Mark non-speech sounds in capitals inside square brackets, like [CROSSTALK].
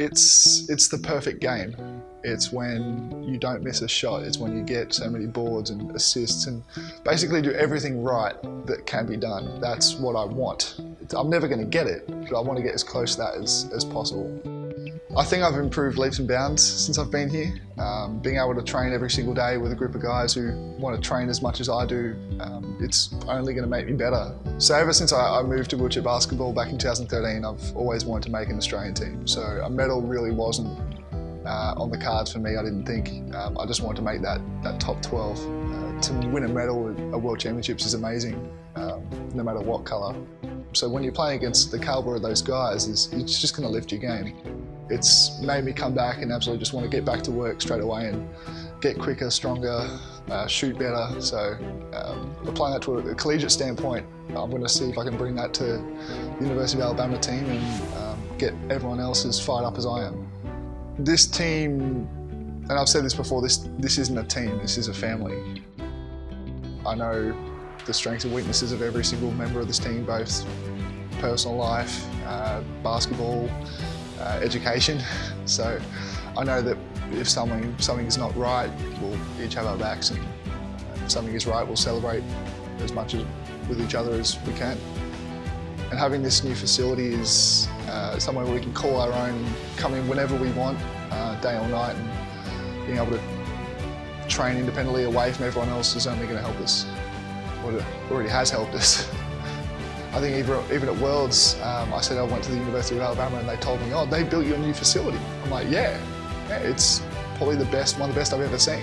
It's, it's the perfect game. It's when you don't miss a shot. It's when you get so many boards and assists and basically do everything right that can be done. That's what I want. I'm never going to get it, but I want to get as close to that as, as possible. I think I've improved leaps and bounds since I've been here. Um, being able to train every single day with a group of guys who want to train as much as I do, um, it's only going to make me better. So ever since I, I moved to wheelchair basketball back in 2013, I've always wanted to make an Australian team. So a medal really wasn't uh, on the cards for me, I didn't think. Um, I just wanted to make that, that top 12. Uh, to win a medal at a World Championships is amazing, um, no matter what colour. So when you're playing against the calibre of those guys, it's, it's just going to lift your game. It's made me come back and absolutely just want to get back to work straight away and get quicker, stronger, uh, shoot better. So um, applying that to a, collegiate standpoint, I'm going to see if I can bring that to the University of Alabama team and um, get everyone else as fired up as I am. This team, and I've said this before, this, this isn't a team, this is a family. I know the strengths and weaknesses of every single member of this team, both personal life, uh, basketball, uh, education. So I know that if something, something is not right, we'll each have our backs and if something is right, we'll celebrate as much as with each other as we can. And having this new facility is uh, somewhere where we can call our own, come in whenever we want, uh, day or night, and being able to train independently away from everyone else is only going to help us. It already has helped us. [LAUGHS] I think even, even at Worlds, um, I said I went to the University of Alabama and they told me, oh, they built you a new facility. I'm like, yeah, yeah it's probably the best, one of the best I've ever seen.